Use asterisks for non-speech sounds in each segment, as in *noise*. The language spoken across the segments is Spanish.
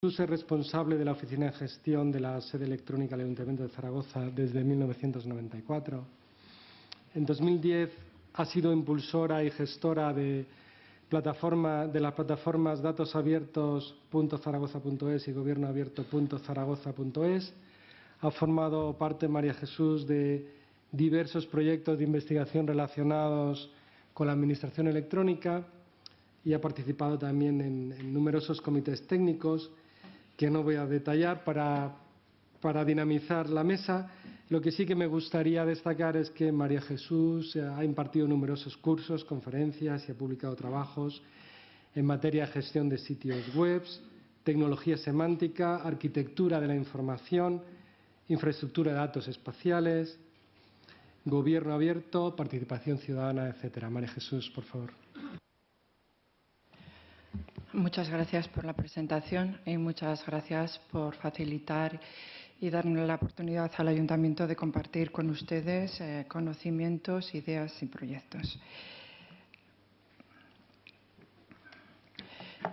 Jesús es responsable de la Oficina de Gestión de la Sede Electrónica del Ayuntamiento de Zaragoza desde 1994. En 2010 ha sido impulsora y gestora de, plataforma, de las plataformas datosabiertos.zaragoza.es y gobiernoabierto.zaragoza.es. Ha formado parte María Jesús de diversos proyectos de investigación relacionados con la Administración electrónica y ha participado también en, en numerosos comités técnicos que no voy a detallar para, para dinamizar la mesa. Lo que sí que me gustaría destacar es que María Jesús ha impartido numerosos cursos, conferencias y ha publicado trabajos en materia de gestión de sitios web, tecnología semántica, arquitectura de la información, infraestructura de datos espaciales, gobierno abierto, participación ciudadana, etcétera. María Jesús, por favor. Muchas gracias por la presentación y muchas gracias por facilitar y darnos la oportunidad al Ayuntamiento de compartir con ustedes eh, conocimientos, ideas y proyectos.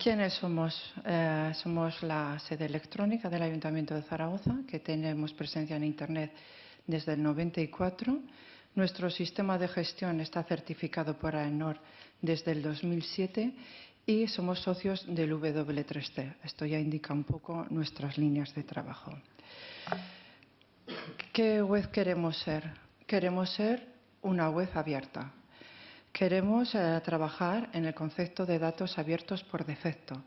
¿Quiénes somos? Eh, somos la sede electrónica del Ayuntamiento de Zaragoza, que tenemos presencia en Internet desde el 94. Nuestro sistema de gestión está certificado por AENOR desde el 2007 y somos socios del W3C. Esto ya indica un poco nuestras líneas de trabajo. ¿Qué web queremos ser? Queremos ser una web abierta. Queremos eh, trabajar en el concepto de datos abiertos por defecto.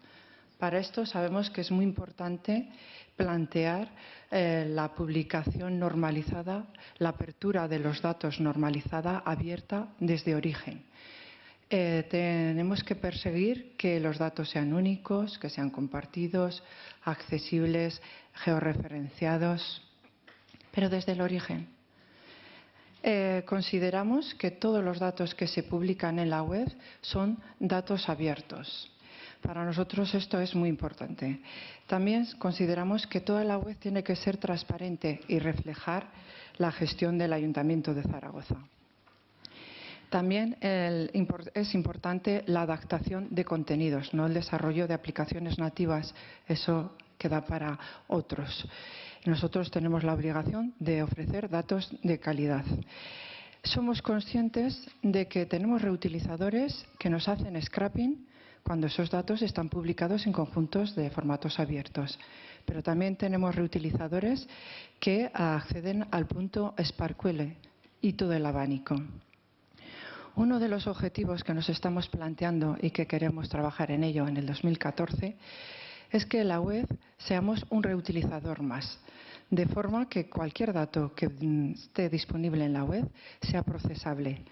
Para esto sabemos que es muy importante plantear eh, la publicación normalizada, la apertura de los datos normalizada, abierta desde origen. Eh, tenemos que perseguir que los datos sean únicos, que sean compartidos, accesibles, georreferenciados, pero desde el origen. Eh, consideramos que todos los datos que se publican en la web son datos abiertos. Para nosotros esto es muy importante. También consideramos que toda la web tiene que ser transparente y reflejar la gestión del Ayuntamiento de Zaragoza. También es importante la adaptación de contenidos, no el desarrollo de aplicaciones nativas. Eso queda para otros. Nosotros tenemos la obligación de ofrecer datos de calidad. Somos conscientes de que tenemos reutilizadores que nos hacen scrapping cuando esos datos están publicados en conjuntos de formatos abiertos. Pero también tenemos reutilizadores que acceden al punto SparkQL y todo el abanico. Uno de los objetivos que nos estamos planteando y que queremos trabajar en ello en el 2014 es que la web seamos un reutilizador más, de forma que cualquier dato que esté disponible en la web sea procesable.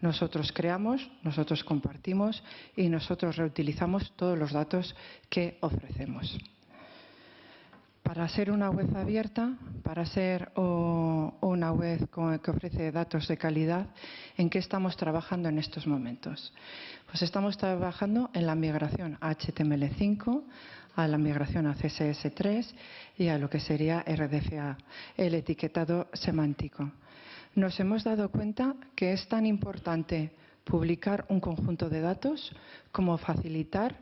Nosotros creamos, nosotros compartimos y nosotros reutilizamos todos los datos que ofrecemos para ser una web abierta, para ser una web que ofrece datos de calidad, ¿en qué estamos trabajando en estos momentos? Pues estamos trabajando en la migración a HTML5, a la migración a CSS3 y a lo que sería RDFA, el etiquetado semántico. Nos hemos dado cuenta que es tan importante publicar un conjunto de datos como facilitar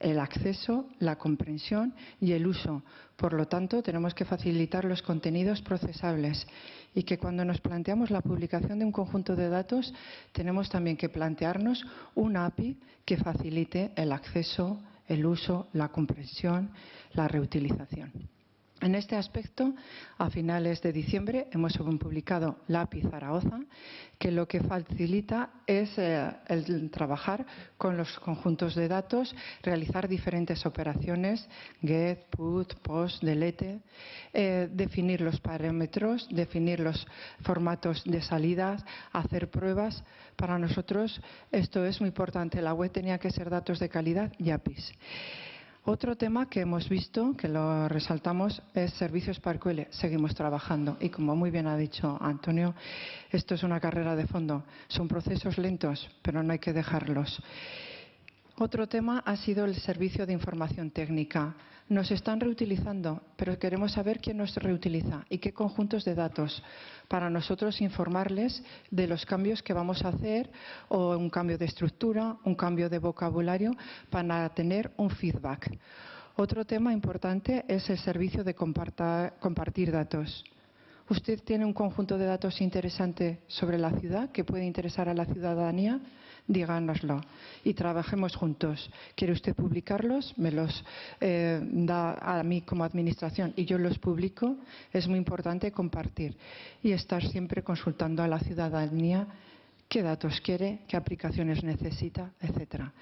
el acceso, la comprensión y el uso. Por lo tanto, tenemos que facilitar los contenidos procesables y que cuando nos planteamos la publicación de un conjunto de datos, tenemos también que plantearnos una API que facilite el acceso, el uso, la comprensión, la reutilización. En este aspecto, a finales de diciembre hemos publicado API Zaragoza, que lo que facilita es eh, el trabajar con los conjuntos de datos, realizar diferentes operaciones, get, put, post, delete, eh, definir los parámetros, definir los formatos de salidas, hacer pruebas. Para nosotros esto es muy importante. La web tenía que ser datos de calidad y APIs. Otro tema que hemos visto, que lo resaltamos, es servicios parcuele. Seguimos trabajando y como muy bien ha dicho Antonio, esto es una carrera de fondo. Son procesos lentos, pero no hay que dejarlos. Otro tema ha sido el servicio de información técnica. Nos están reutilizando, pero queremos saber quién nos reutiliza y qué conjuntos de datos para nosotros informarles de los cambios que vamos a hacer o un cambio de estructura, un cambio de vocabulario para tener un feedback. Otro tema importante es el servicio de compartir datos. ¿Usted tiene un conjunto de datos interesante sobre la ciudad que puede interesar a la ciudadanía? Díganoslo y trabajemos juntos. ¿Quiere usted publicarlos? Me los eh, da a mí como administración y yo los publico. Es muy importante compartir y estar siempre consultando a la ciudadanía qué datos quiere, qué aplicaciones necesita, etcétera.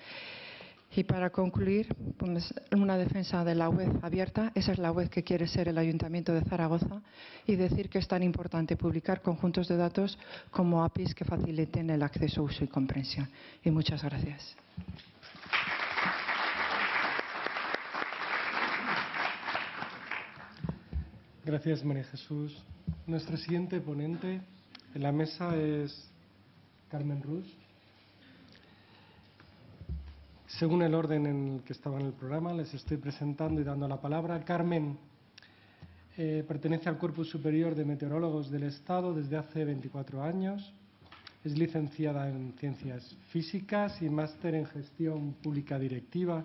Y para concluir, pues, una defensa de la web abierta, esa es la web que quiere ser el Ayuntamiento de Zaragoza, y decir que es tan importante publicar conjuntos de datos como APIs que faciliten el acceso, uso y comprensión. Y muchas gracias. Gracias, María Jesús. Nuestra siguiente ponente en la mesa es Carmen Rus. Según el orden en el que estaba en el programa, les estoy presentando y dando la palabra. Carmen eh, pertenece al Cuerpo Superior de Meteorólogos del Estado desde hace 24 años. Es licenciada en Ciencias Físicas y máster en Gestión Pública Directiva.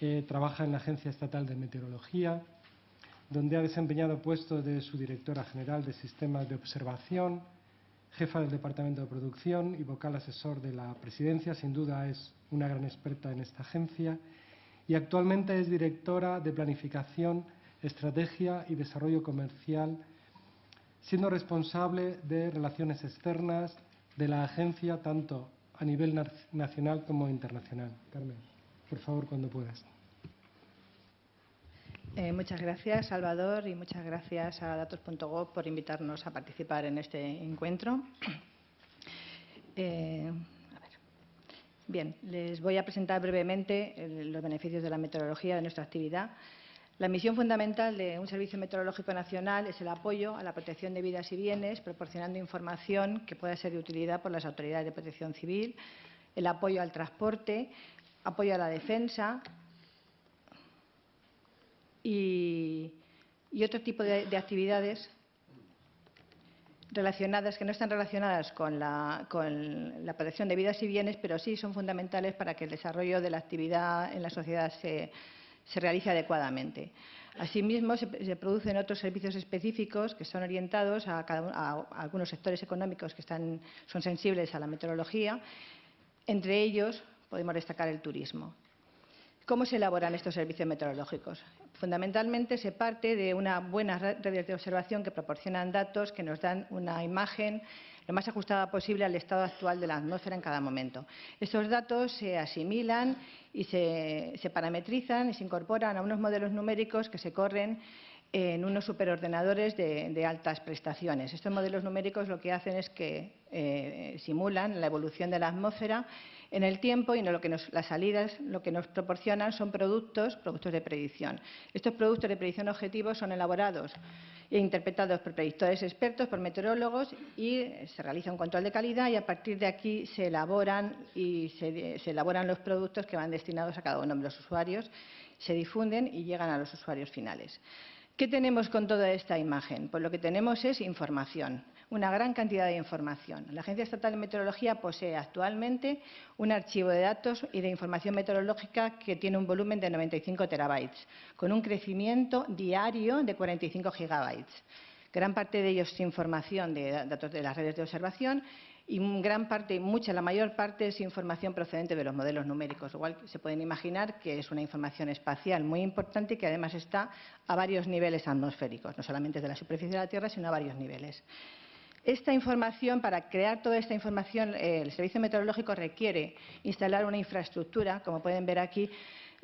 Eh, trabaja en la Agencia Estatal de Meteorología, donde ha desempeñado puestos de su directora general de Sistemas de Observación, jefa del Departamento de Producción y vocal asesor de la Presidencia. Sin duda es una gran experta en esta agencia y actualmente es directora de Planificación, Estrategia y Desarrollo Comercial, siendo responsable de relaciones externas de la agencia tanto a nivel nacional como internacional. Carmen, por favor, cuando puedas. Eh, muchas gracias, Salvador, y muchas gracias a datos.gov por invitarnos a participar en este encuentro. Eh, Bien, les voy a presentar brevemente los beneficios de la meteorología de nuestra actividad. La misión fundamental de un Servicio Meteorológico Nacional es el apoyo a la protección de vidas y bienes, proporcionando información que pueda ser de utilidad por las autoridades de protección civil, el apoyo al transporte, apoyo a la defensa, y, otro tipo de, actividades relacionadas, que no están relacionadas con la, protección de vidas y bienes, pero sí son fundamentales para que el desarrollo de la actividad en la sociedad se, realice adecuadamente. Asimismo, se, producen otros servicios específicos que son orientados a, algunos sectores económicos que están, son sensibles a la meteorología. Entre ellos, podemos destacar el turismo. ¿Cómo se elaboran estos servicios meteorológicos? Fundamentalmente se parte de una buena redes de observación que proporcionan datos que nos dan una imagen lo más ajustada posible al estado actual de la atmósfera en cada momento. Estos datos se asimilan y se, parametrizan y se incorporan a unos modelos numéricos que se corren en unos superordenadores de, altas prestaciones. Estos modelos numéricos lo que hacen es que eh, simulan la evolución de la atmósfera en el tiempo y en lo que las salidas lo que nos proporcionan son productos, productos de predicción. Estos productos de predicción objetivos son elaborados e interpretados por predictores expertos, por meteorólogos y se realiza un control de calidad y a partir de aquí se elaboran y se elaboran los productos que van destinados a cada uno de los usuarios, se difunden y llegan a los usuarios finales. ¿Qué tenemos con toda esta imagen? Pues lo que tenemos es información una gran cantidad de información. La Agencia Estatal de Meteorología posee actualmente un archivo de datos y de información meteorológica que tiene un volumen de 95 terabytes, con un crecimiento diario de 45 gigabytes. Gran parte de ellos es información de datos de las redes de observación y gran parte, mucha, la mayor parte es información procedente de los modelos numéricos. Igual se pueden imaginar que es una información espacial muy importante que además está a varios niveles atmosféricos, no solamente de la superficie de la Tierra, sino a varios niveles. Esta información, para crear toda esta información, eh, el Servicio Meteorológico requiere instalar una infraestructura, como pueden ver aquí,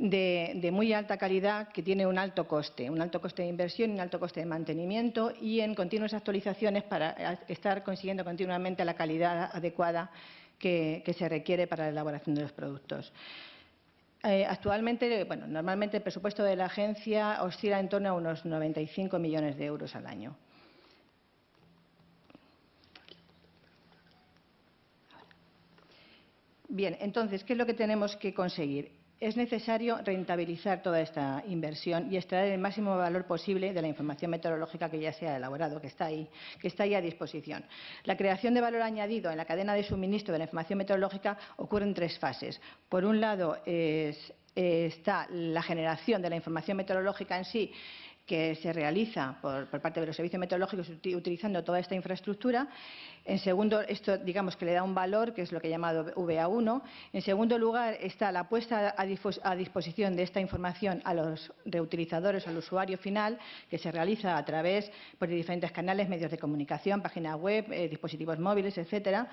de, muy alta calidad que tiene un alto coste, un alto coste de inversión y un alto coste de mantenimiento y en continuas actualizaciones para estar consiguiendo continuamente la calidad adecuada que, se requiere para la elaboración de los productos. Eh, actualmente, bueno, normalmente el presupuesto de la agencia oscila en torno a unos 95 millones de euros al año. Bien, entonces, ¿qué es lo que tenemos que conseguir? Es necesario rentabilizar toda esta inversión y extraer el máximo valor posible de la información meteorológica que ya se ha elaborado, que está ahí, que está ahí a disposición. La creación de valor añadido en la cadena de suministro de la información meteorológica ocurre en tres fases. Por un lado, es eh, está la generación de la información meteorológica en sí, que se realiza por, parte de los servicios meteorológicos utilizando toda esta infraestructura. En segundo, esto digamos que le da un valor, que es lo que he llamado VA1. En segundo lugar, está la puesta a, disposición de esta información a los reutilizadores, al usuario final, que se realiza a través de diferentes canales, medios de comunicación, página web, eh, dispositivos móviles, etcétera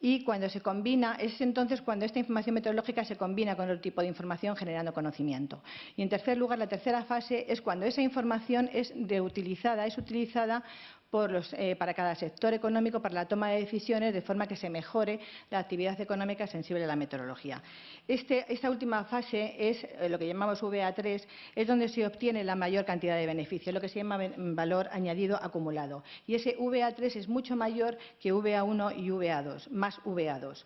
y cuando se combina, es entonces cuando esta información meteorológica se combina con otro tipo de información generando conocimiento. Y en tercer lugar, la tercera fase es cuando esa información es reutilizada, es utilizada eh, para cada sector económico para la toma de decisiones de forma que se mejore la actividad económica sensible a la meteorología. Este, esta última fase es eh, lo que llamamos VA3, es donde se obtiene la mayor cantidad de beneficios, lo que se llama valor añadido acumulado. Y ese VA3 es mucho mayor que VA1 y VA2, más VA2.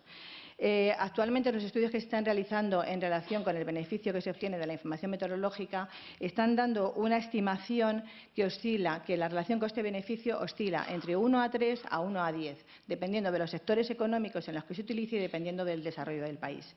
Eh, actualmente los estudios que se están realizando en relación con el beneficio que se obtiene de la información meteorológica están dando una estimación que oscila, que la relación coste-beneficio oscila entre 1 a 3 a 1 a 10, dependiendo de los sectores económicos en los que se utilice y dependiendo del desarrollo del país.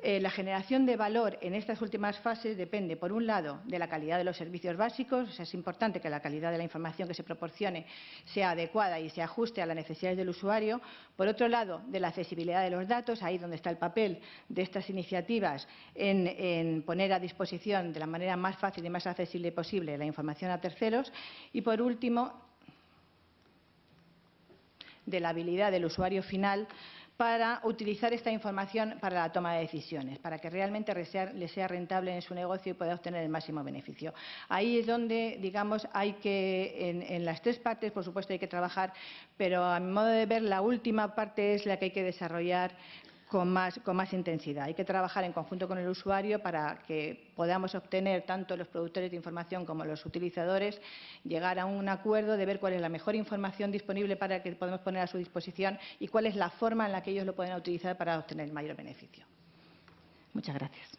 Eh, la generación de valor en estas últimas fases depende, por un lado, de la calidad de los servicios básicos. es importante que la calidad de la información que se proporcione sea adecuada y se ajuste a las necesidades del usuario. Por otro lado, de la accesibilidad de los datos, ahí donde está el papel de estas iniciativas en, poner a disposición de la manera más fácil y más accesible posible la información a terceros. Y, por último, de la habilidad del usuario final para utilizar esta información para la toma de decisiones, para que realmente le sea rentable en su negocio y pueda obtener el máximo beneficio. Ahí es donde, digamos, hay que, en, en las tres partes, por supuesto, hay que trabajar, pero a mi modo de ver, la última parte es la que hay que desarrollar con más, intensidad. Hay que trabajar en conjunto con el usuario para que podamos obtener tanto los productores de información como los utilizadores, llegar a un acuerdo de ver cuál es la mejor información disponible para que podemos poner a su disposición y cuál es la forma en la que ellos lo pueden utilizar para obtener el mayor beneficio. Muchas gracias.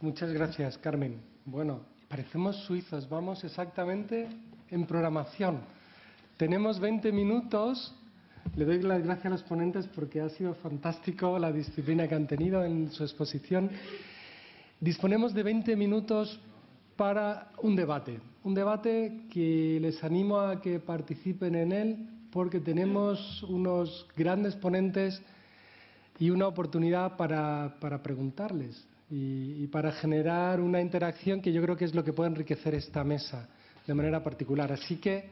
Muchas gracias, Carmen. Bueno, parecemos suizos. Vamos exactamente en programación. Tenemos 20 minutos. Le doy las gracias a los ponentes porque ha sido fantástico la disciplina que han tenido en su exposición. Disponemos de 20 minutos para un debate. Un debate que les animo a que participen en él porque tenemos unos grandes ponentes y una oportunidad para, preguntarles y, y, para generar una interacción que yo creo que es lo que puede enriquecer esta mesa de manera particular. Así que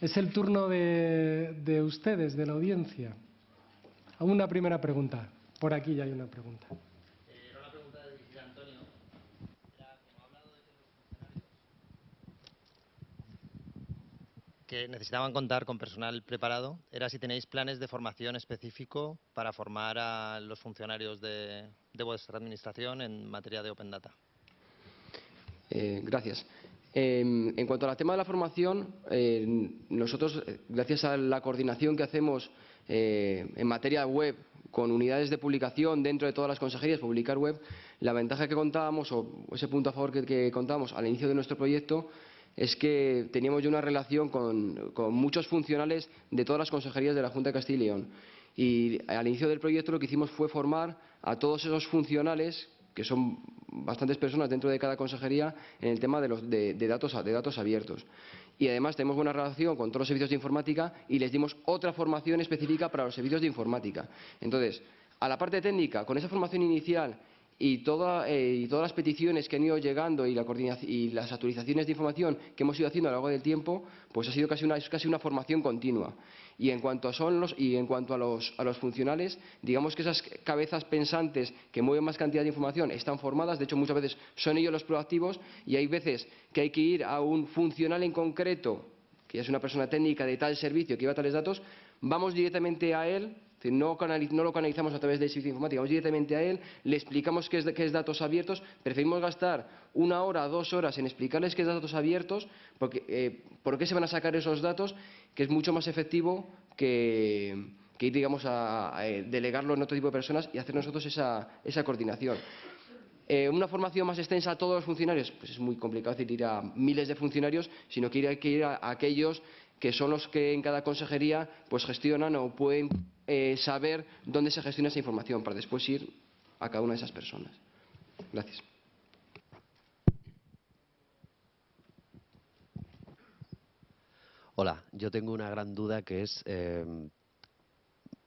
es el turno de, ustedes, de la audiencia. Una primera pregunta. Por aquí ya hay una pregunta. que necesitaban contar con personal preparado era si tenéis planes de formación específico para formar a los funcionarios de, vuestra administración en materia de Open Data. Eh, gracias. Em, en cuanto al tema de la formación, eh, nosotros, eh, gracias a la coordinación que hacemos eh, en materia web con unidades de publicación dentro de todas las consejerías, publicar web, la ventaja que contábamos, o ese punto a favor que, contábamos al inicio de nuestro proyecto, es que teníamos ya una relación con, con, muchos funcionales de todas las consejerías de la Junta de Castilla y León. Y al inicio del proyecto lo que hicimos fue formar a todos esos funcionales que son bastantes personas dentro de cada consejería en el tema de, los, de, datos, de datos abiertos. Y además tenemos buena relación con todos los servicios de informática y les dimos otra formación específica para los servicios de informática. Entonces, a la parte técnica, con esa formación inicial y, eh, y, todas las peticiones que han ido llegando y, las actualizaciones de información que hemos ido haciendo a lo largo del tiempo, pues ha sido casi una, casi una formación continua. Y en cuanto a, son los, y en cuanto a los, a los funcionales, digamos que esas cabezas pensantes que mueven más cantidad de información están formadas, de hecho muchas veces son ellos los proactivos y hay veces que hay que ir a un funcional en concreto, que es una persona técnica de tal servicio que lleva tales datos, vamos directamente a él no, lo canalizamos a través del servicio informático, vamos directamente a él, le explicamos qué es, datos abiertos, preferimos gastar una hora, dos horas en explicarles qué es datos abiertos, porque, eh, por qué se van a sacar esos datos, que es mucho más efectivo que, ir, digamos, a, delegarlo en otro tipo de personas y hacer nosotros esa, coordinación. Eh, una formación más extensa a todos los funcionarios, pues es muy complicado decir ir a miles de funcionarios, sino que hay que ir a aquellos que son los que en cada consejería pues gestionan o pueden eh, saber dónde se gestiona esa información para después ir a cada una de esas personas. Gracias. Hola, yo tengo una gran duda que es em,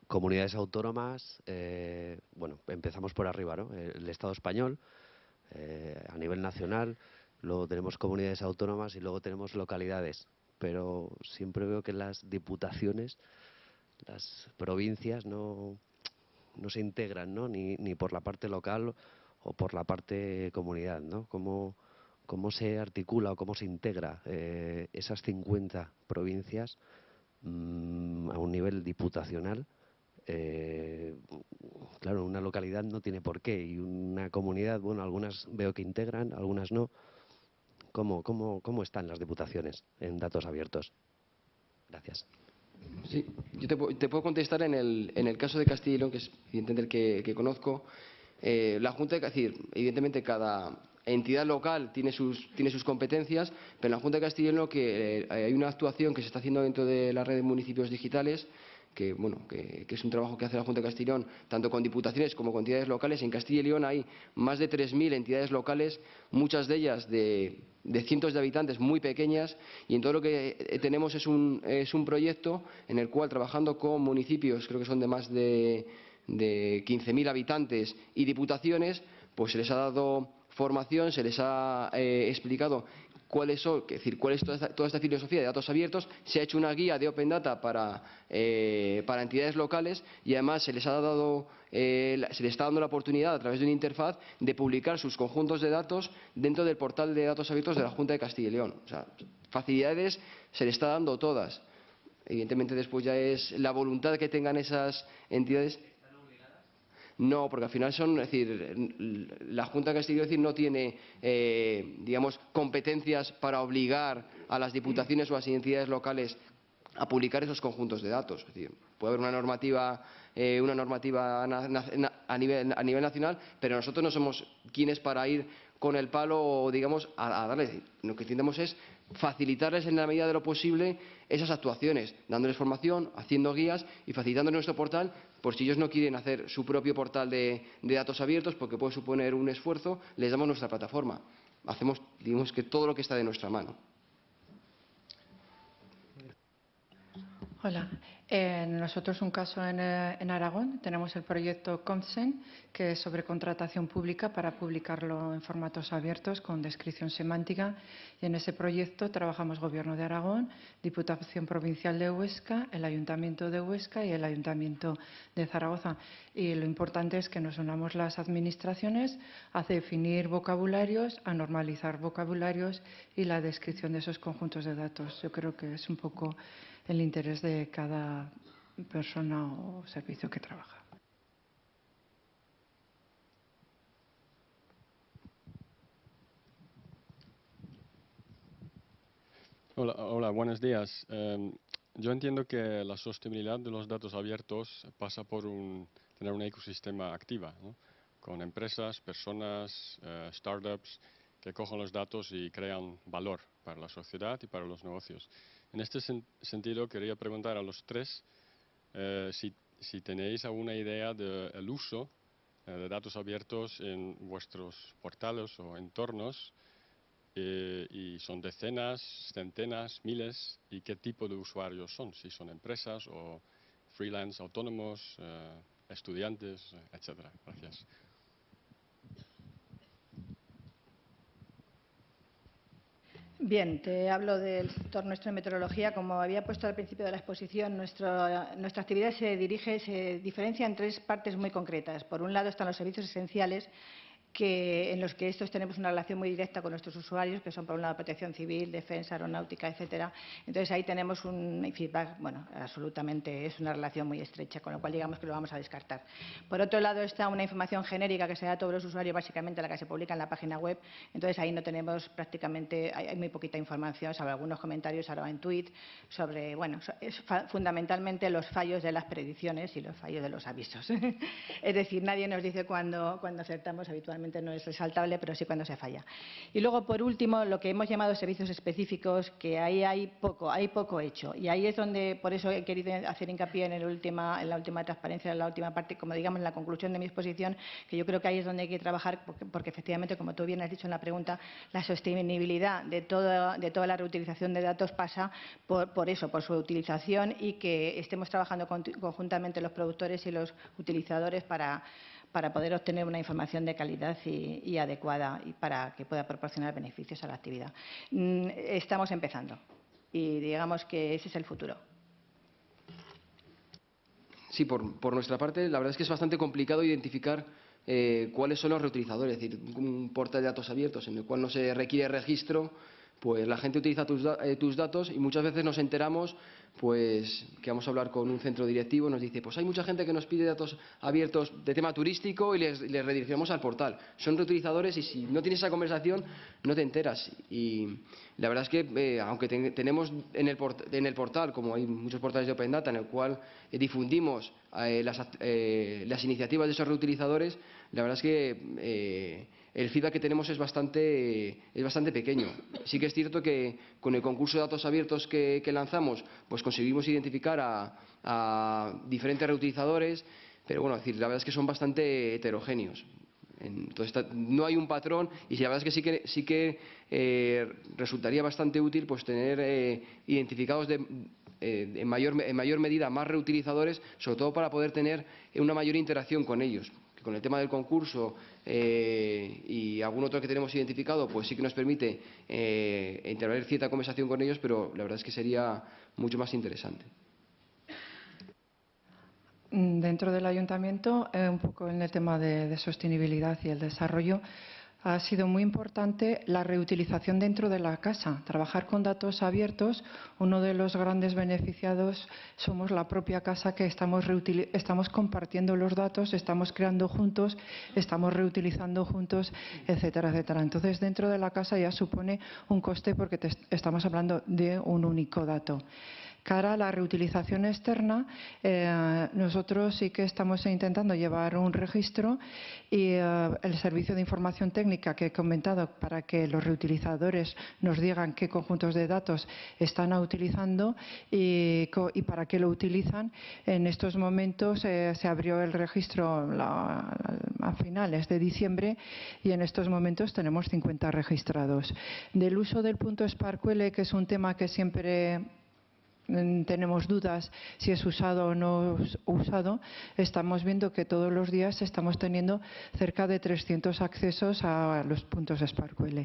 comunidades autónomas, eh, bueno, empezamos por arriba, ¿no? El Estado español, eh, a nivel nacional, luego tenemos comunidades autónomas y luego tenemos localidades, pero siempre veo que las diputaciones, las provincias no, no se integran, ¿no? Ni, ni por la parte local o por la parte comunidad, ¿no? ¿Cómo, se articula o cómo se integra eh, esas 50 provincias mmm, a un nivel diputacional? Eh, claro, una localidad no tiene por qué y una comunidad, bueno, algunas veo que integran, algunas no. ¿Cómo, cómo, cómo están las diputaciones en datos abiertos? Gracias. Sí, yo te, puedo contestar en el, en el, caso de Castilla que es evidentemente el que, conozco. Eh, la Junta, es decir, evidentemente cada entidad local tiene sus, tiene sus competencias, pero en la Junta de Castilla que, eh, hay una actuación que se está haciendo dentro de la red de municipios digitales que, bueno, que, es un trabajo que hace la Junta de León, tanto con diputaciones como con entidades locales. En Castilla y León hay más de 3.000 entidades locales, muchas de ellas de, de, cientos de habitantes muy pequeñas, y en todo lo que eh, tenemos es un, es un proyecto en el cual, trabajando con municipios, creo que son de más de, de 15.000 habitantes y diputaciones, pues se les ha dado formación, se les ha eh, explicado cuáles son, es decir, cuál es toda esta, filosofía de datos abiertos, se ha hecho una guía de Open Data para, eh, para entidades locales y además se les ha dado eh, se les está dando la oportunidad a través de una interfaz de publicar sus conjuntos de datos dentro del portal de datos abiertos de la Junta de Castilla y León. O sea, facilidades se les está dando todas. Evidentemente después ya es la voluntad que tengan esas entidades no, porque al final son, es decir, la Junta y León no tiene, eh, digamos, competencias para obligar a las diputaciones o a las entidades locales a publicar esos conjuntos de datos. Es decir, puede haber una normativa, eh, una normativa a nivel nacional, pero nosotros no somos quienes para ir con el palo, digamos, a, a darles. Lo que intentamos es facilitarles en la medida de lo posible esas actuaciones, dándoles formación, haciendo guías y facilitando nuestro portal por si ellos no quieren hacer su propio portal de, de, datos abiertos porque puede suponer un esfuerzo, les damos nuestra plataforma. Hacemos, digamos que todo lo que está de nuestra mano. Hola. Eh, nosotros un caso en, eh, en, Aragón tenemos el proyecto Consent, que es sobre contratación pública para publicarlo en formatos abiertos con descripción semántica. Y en ese proyecto trabajamos Gobierno de Aragón, Diputación Provincial de Huesca, el Ayuntamiento de Huesca y el Ayuntamiento de Zaragoza. Y lo importante es que nos unamos las administraciones a definir vocabularios, a normalizar vocabularios y la descripción de esos conjuntos de datos. Yo creo que es un poco el interés de cada persona o servicio que trabaja. Hola, hola buenos días. Um, yo entiendo que la sostenibilidad de los datos abiertos pasa por un, tener un ecosistema activa, ¿no? con empresas, personas, uh, startups que cojan los datos y crean valor para la sociedad y para los negocios. En este sen sentido, quería preguntar a los tres eh, si, tenéis alguna idea del de uso eh, de datos abiertos en vuestros portales o entornos, eh, y son decenas, centenas, miles, y qué tipo de usuarios son, si son empresas o freelance, autónomos, estudiantes, etcétera. Gracias. Bien, te hablo del sector nuestro de meteorología. Como había puesto al principio de la exposición, nuestro, nuestra actividad se dirige, se diferencia en tres partes muy concretas. Por un lado están los servicios esenciales, que, en los que estos tenemos una relación muy directa con nuestros usuarios, que son por un lado protección civil, defensa, aeronáutica, etcétera. Entonces ahí tenemos un feedback, bueno, absolutamente es una relación muy estrecha, con lo cual digamos que lo vamos a descartar. Por otro lado está una información genérica que se da a todos los usuarios, básicamente la que se publica en la página web. Entonces ahí no tenemos prácticamente, hay, muy poquita información, salvo algunos comentarios ahora en tweet sobre, bueno, es fundamentalmente los fallos de las predicciones y los fallos de los avisos. *laughs* es decir, nadie nos dice cuándo, cuando acertamos habitualmente no es resaltable, pero sí cuando se falla. Y luego, por último, lo que hemos llamado servicios específicos, que ahí hay poco, hay poco hecho. Y ahí es donde, por eso he querido hacer hincapié en, el en la última transparencia, en la última parte, como digamos en la conclusión de mi exposición, que yo creo que ahí es donde hay que trabajar, porque, efectivamente, como tú bien has dicho en la pregunta, la sostenibilidad de, de toda la reutilización de datos pasa por, por eso, por su utilización y que estemos trabajando conjuntamente los productores y los utilizadores para para poder obtener una información de calidad y, adecuada y para que pueda proporcionar beneficios a la actividad. Mm, estamos empezando y digamos que ese es el futuro. Sí, por, nuestra parte, la verdad es que es bastante complicado identificar eh, cuáles son los reutilizadores, es decir, un portal de datos abiertos en el cual no se requiere registro pues la gente utiliza eh, tus, datos y muchas veces nos enteramos pues que vamos a hablar con un centro directivo, nos dice, pues hay mucha gente que nos pide datos abiertos de tema turístico y les, redirigimos al portal. Son reutilizadores y si no tienes esa conversación no te enteras. Y la verdad es que, eh, aunque tenemos en el, en el, portal, como hay muchos portales de Open Data en el cual eh, difundimos las, las, iniciativas de esos reutilizadores, la verdad es que el feedback que tenemos es bastante, es bastante pequeño. Sí que es cierto que con el concurso de datos abiertos que, lanzamos, pues conseguimos identificar a, diferentes reutilizadores, pero bueno, decir, la verdad es que son bastante heterogéneos. Entonces, no hay un patrón y la verdad es que sí que, sí que eh, resultaría bastante útil pues tener eh, identificados de, eh, en, mayor, en mayor medida más reutilizadores, sobre todo para poder tener una mayor interacción con ellos con el tema del concurso y algún otro que tenemos identificado, pues sí que nos permite intervenir cierta conversación con ellos, pero la verdad es que sería mucho más interesante. Dentro del ayuntamiento, eh, un poco en el tema de sostenibilidad y el desarrollo, ha sido muy importante la reutilización dentro de la casa. Trabajar con datos abiertos, uno de los grandes beneficiados somos la propia casa que estamos, estamos compartiendo los datos, estamos creando juntos, estamos reutilizando juntos, etcétera, etcétera. Entonces, dentro de la casa ya supone un coste porque estamos hablando de un único dato. Cara a la reutilización externa, eh, nosotros sí que estamos intentando llevar un registro y eh, el servicio de información técnica que he comentado para que los reutilizadores nos digan qué conjuntos de datos están utilizando y, para qué lo utilizan. En estos momentos eh, se abrió el registro a finales de diciembre y en estos momentos tenemos 50 registrados. Del uso del punto SparkQL, que es un tema que siempre tenemos dudas si es usado o no usado, estamos viendo que todos los días estamos teniendo cerca de 300 accesos a los puntos SparkQL.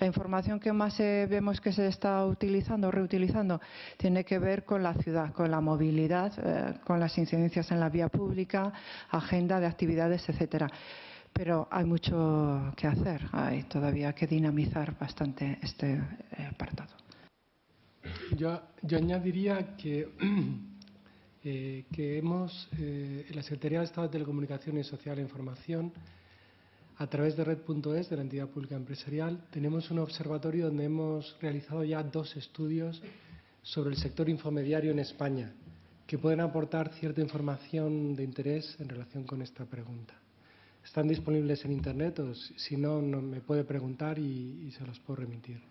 La información que más eh, vemos que se está utilizando reutilizando tiene que ver con la ciudad, con la movilidad, eh, con las incidencias en la vía pública, agenda de actividades, etcétera pero hay mucho que hacer, hay todavía que dinamizar bastante este eh, apartado. Yo, añadiría que, *clears throat* eh, que hemos, eh, la Secretaría de Estado de Telecomunicaciones Social e Información, a través de Red.es, de la entidad pública empresarial, tenemos un observatorio donde hemos realizado ya dos estudios sobre el sector infomediario en España, que pueden aportar cierta información de interés en relación con esta pregunta. Están disponibles en Internet o si no, me puede preguntar y se los puedo remitir.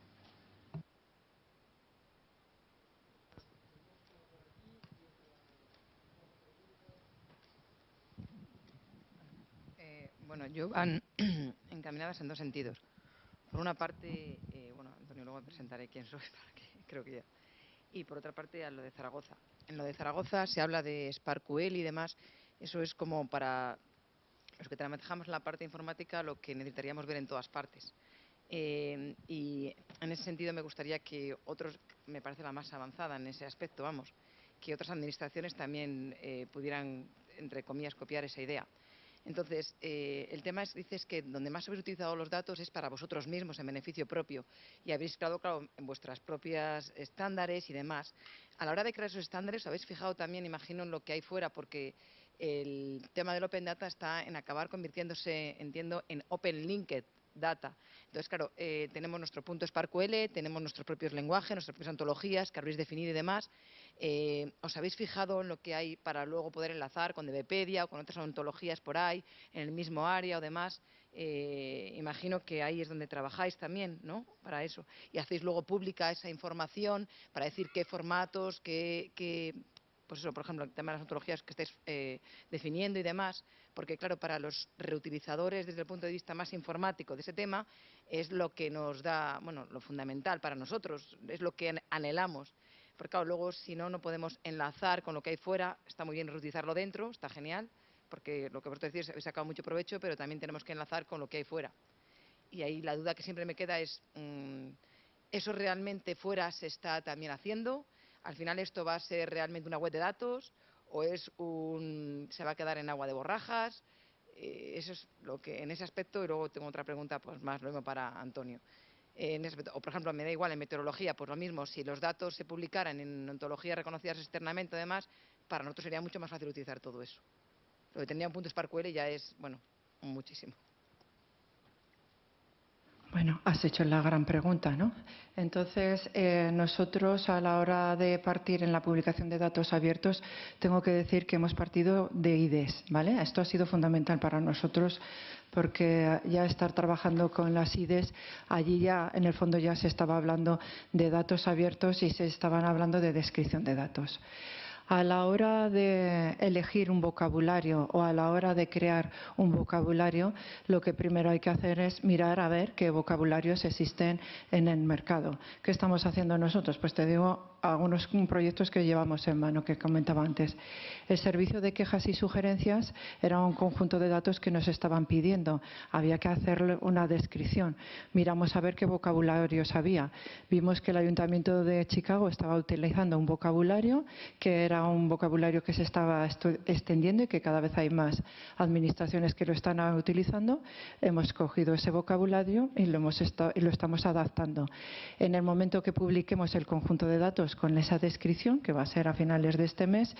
Bueno, yo van *clears throat* encaminadas en dos sentidos. Por una parte, eh, bueno, Antonio, luego presentaré quién soy, *laughs* para que creo que ya. Y por otra parte, a lo de Zaragoza. En lo de Zaragoza se habla de SparkQL y demás. Eso es como para los que trabajamos en la parte informática lo que necesitaríamos ver en todas partes. Eh, y en ese sentido me gustaría que otros, me parece la más avanzada en ese aspecto, vamos, que otras administraciones también eh, pudieran, entre comillas, copiar esa idea. Entonces, eh, el tema es, dices que donde más habéis utilizado los datos es para vosotros mismos, en beneficio propio, y habéis creado, claro, en vuestras propias estándares y demás. A la hora de crear esos estándares, habéis fijado también, imagino, en lo que hay fuera, porque el tema del Open Data está en acabar convirtiéndose, entiendo, en Open Linked Data. Entonces, claro, eh, tenemos nuestro punto SparkQL, tenemos nuestros propios lenguajes, nuestras propias antologías que habréis definido y demás. Eh, ¿os habéis fijado en lo que hay para luego poder enlazar con DBpedia o con otras ontologías por ahí, en el mismo área o demás? Eh, imagino que ahí es donde trabajáis también, ¿no? Para eso. Y hacéis luego pública esa información para decir qué formatos, qué, qué pues eso, por ejemplo, el tema de las ontologías que estáis eh, definiendo y demás, porque claro, para los reutilizadores desde el punto de vista más informático de ese tema, es lo que nos da, bueno, lo fundamental para nosotros, es lo que anhelamos. Porque claro, luego si no, no podemos enlazar con lo que hay fuera, está muy bien reutilizarlo dentro, está genial, porque lo que vosotros decís, habéis sacado mucho provecho, pero también tenemos que enlazar con lo que hay fuera. Y ahí la duda que siempre me queda es, mm, ¿eso realmente fuera se está también haciendo? al final esto va a ser realmente una web de datos o es un, se va a quedar en agua de borrajas. Eh, eso es lo que en ese aspecto y luego tengo otra pregunta pues más mismo para Antonio. En ese o por ejemplo me da igual en meteorología pues lo mismo si los datos se publicaran en ontologías reconocidas externamente además para nosotros sería mucho más fácil utilizar todo eso. Lo que tendría un punto SparkQL ya es bueno muchísimo. Bueno, has hecho la gran pregunta, ¿no? Entonces, eh, nosotros a la hora de partir en la publicación de datos abiertos, tengo que decir que hemos partido de IDES, ¿vale? Esto ha sido fundamental para nosotros porque ya estar trabajando con las IDES, allí ya en el fondo ya se estaba hablando de datos abiertos y se estaban hablando de descripción de datos a la hora de elegir un vocabulario o a la hora de crear un vocabulario, lo que primero hay que hacer es mirar a ver qué vocabularios existen en el mercado. ¿Qué estamos haciendo nosotros? Pues te digo algunos proyectos que llevamos en mano que comentaba antes. El servicio de quejas y sugerencias era un conjunto de datos que nos estaban pidiendo. Había que hacerle una descripción. Miramos a ver qué vocabularios había. Vimos que el Ayuntamiento de Chicago estaba utilizando un vocabulario que era un vocabulario que se estaba extendiendo y que cada vez hay más administraciones que lo están utilizando. Hemos cogido ese vocabulario y lo, estamos adaptando. En el momento que publiquemos el conjunto de datos con esa descripción, que va a ser a finales de este mes,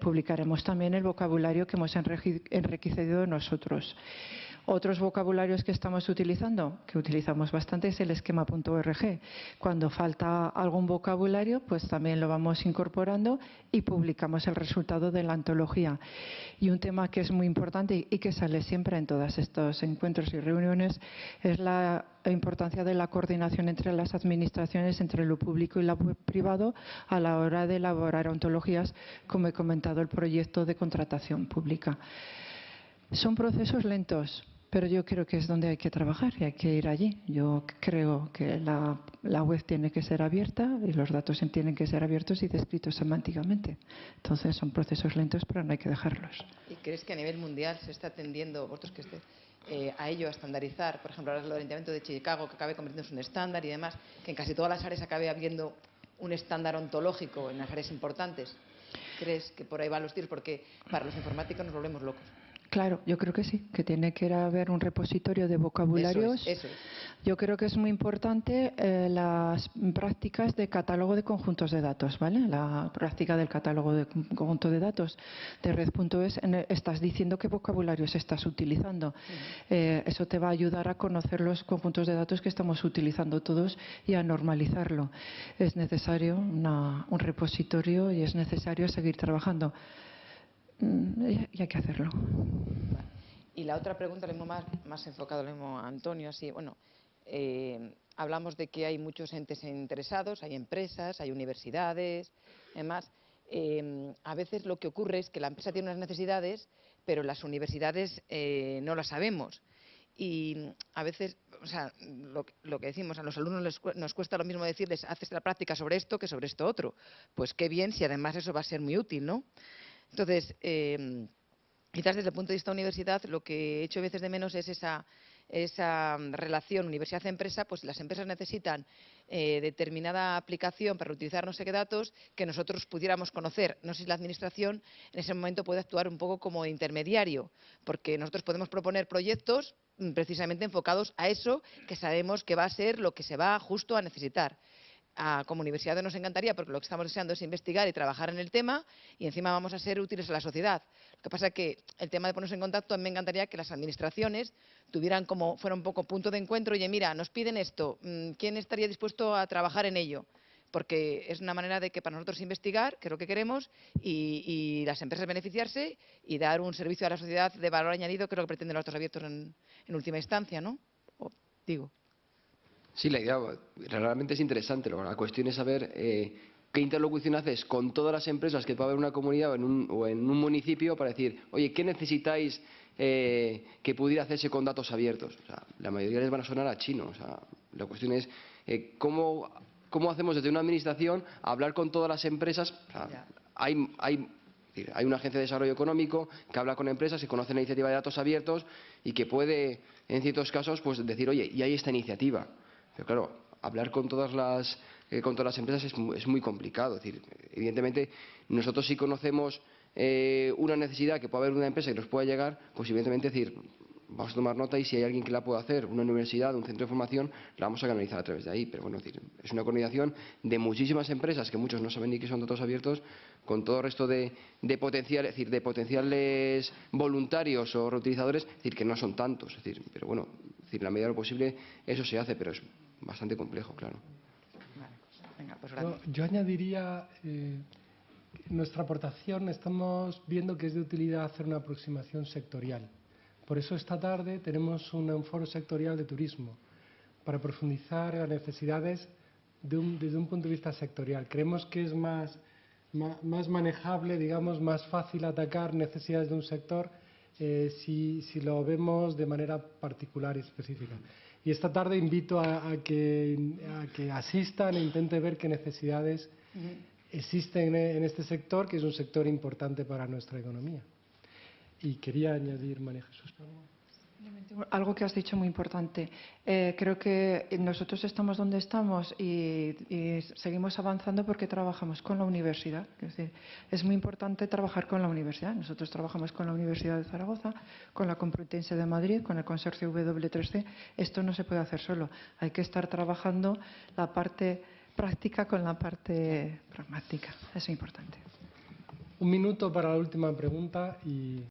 publicaremos también el vocabulario que hemos enriquecido nosotros. Otros vocabularios que estamos utilizando, que utilizamos bastante, es el esquema.org. Cuando falta algún vocabulario, pues también lo vamos incorporando y publicamos el resultado de la antología. Y un tema que es muy importante y que sale siempre en todos estos encuentros y reuniones es la importancia de la coordinación entre las administraciones, entre lo público y lo privado, a la hora de elaborar ontologías, como he comentado, el proyecto de contratación pública. Son procesos lentos, pero yo creo que es donde hay que trabajar y hay que ir allí. Yo creo que la, web tiene que ser abierta y los datos tienen que ser abiertos y descritos semánticamente. Entonces son procesos lentos, pero no hay que dejarlos. ¿Y crees que a nivel mundial se está atendiendo, vosotros que eh, a ello, a estandarizar? Por ejemplo, ahora el Ayuntamiento de Chicago, que acabe convirtiéndose en un estándar y demás, que en casi todas las áreas acabe habiendo un estándar ontológico en las áreas importantes. ¿Crees que por ahí van los tiros? Porque para los informáticos nos volvemos locos. Claro, yo creo que sí, que tiene que haber un repositorio de vocabularios. Yo creo que es muy importante eh, las prácticas de catálogo de conjuntos de datos, ¿vale? La práctica del catálogo de conjunto de datos de red.es, estás diciendo qué vocabularios estás utilizando. Eh, eso te va a ayudar a conocer los conjuntos de datos que estamos utilizando todos y a normalizarlo. Es necesario un repositorio y es necesario seguir trabajando. Mm, y hay que hacerlo. Y la otra pregunta, le más, más enfocado mismo a Antonio, así, bueno, eh, hablamos de que hay muchos entes interesados, hay empresas, hay universidades, además, eh, a veces lo que ocurre es que la empresa tiene unas necesidades, pero las universidades eh, no las sabemos. Y a veces, o sea, lo, que decimos, a los alumnos nos cuesta lo mismo decirles, haces la práctica sobre esto que sobre esto otro. Pues qué bien si además eso va a ser muy útil, ¿no? Entonces, eh, quizás desde el punto de vista de universidad, lo que he hecho veces de menos es esa, esa relación universidad-empresa, pues las empresas necesitan eh, determinada aplicación para utilizar no sé qué datos que nosotros pudiéramos conocer. No sé si la Administración en ese momento puede actuar un poco como intermediario, porque nosotros podemos proponer proyectos mm, precisamente enfocados a eso que sabemos que va a ser lo que se va justo a necesitar como universidad nos encantaría, porque lo que estamos deseando es investigar y trabajar en el tema y encima vamos a ser útiles a la sociedad. Lo que pasa es que el tema de ponernos en contacto, a mí me encantaría que las administraciones tuvieran como, fuera un poco punto de encuentro, oye, mira, nos piden esto, mm, ¿quién estaría dispuesto a trabajar en ello? porque es una manera de que para nosotros investigar, que es lo que queremos, y, las empresas beneficiarse y dar un servicio a la sociedad de valor añadido, que es lo que pretenden los datos abiertos en, en última instancia, ¿no? Digo. Sí, la idea realmente es interesante. La cuestión es saber eh, qué interlocución haces con todas las empresas que puede haber en una comunidad o en un, o en un municipio para decir, oye, ¿qué necesitáis eh, que pudiera hacerse con datos abiertos? O sea, la mayoría les van a sonar a chino. O sea, la cuestión es eh, cómo, cómo hacemos desde una administración hablar con todas las empresas. O sea, hay, hay hay una agencia de desarrollo económico que habla con empresas que conocen la iniciativa de datos abiertos y que puede, en ciertos casos, pues decir, oye, y hay esta iniciativa. Pero claro, hablar con todas las, eh, con todas las empresas es, mu- es muy complicado. Es decir, evidentemente, nosotros sí conocemos eh, una necesidad que puede haber una empresa que nos pueda llegar, pues evidentemente decir, vamos a tomar nota y si hay alguien que la pueda hacer, una universidad, un centro de formación, la vamos a canalizar a través de ahí. Pero bueno, es, decir, es una coordinación de muchísimas empresas que muchos no saben ni que son datos abiertos, con todo el resto de, de potencial, decir, de potenciales voluntarios o reutilizadores, es decir, que no son tantos. Es decir, pero bueno, es decir, en la medida de lo posible eso se hace, pero es bastante complejo, claro. Vale. Venga, pues Yo, gracias. yo añadiría, eh, nuestra aportación estamos viendo que es de utilidad hacer una aproximación sectorial. Por eso esta tarde tenemos un, foro sectorial de turismo para profundizar en las necesidades de un- desde un punto de vista sectorial. Creemos que es más, ma- más, manejable, digamos, más fácil atacar necesidades de un sector eh, si, si lo vemos de manera particular y específica. Y esta tarde invito a, a que, a que asistan e intenten ver qué necesidades existen en, este sector, que es un sector importante para nuestra economía. Y quería añadir, María Jesús, perdón. Algo que has dicho muy importante. Eh, creo que nosotros estamos donde estamos y, seguimos avanzando porque trabajamos con la universidad. Es decir, es muy importante trabajar con la universidad. Nosotros trabajamos con la Universidad de Zaragoza, con la Complutense de Madrid, con el consorcio W3C. Esto no se puede hacer solo. Hay que estar trabajando la parte práctica con la parte pragmática. Es importante. Un minuto para la última pregunta y